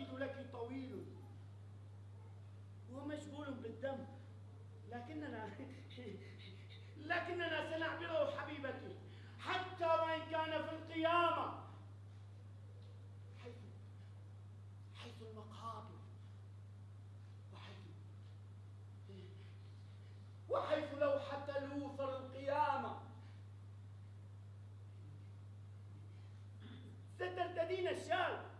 والوكيد لك طويل. ومشغول بالدم. لكننا لكننا سنعبره حبيبتي. حتى وإن كان في القيامة. حيث حيث المقابر. وحيث وحيث لوحة لوثر القيامة. سترتدين الشال.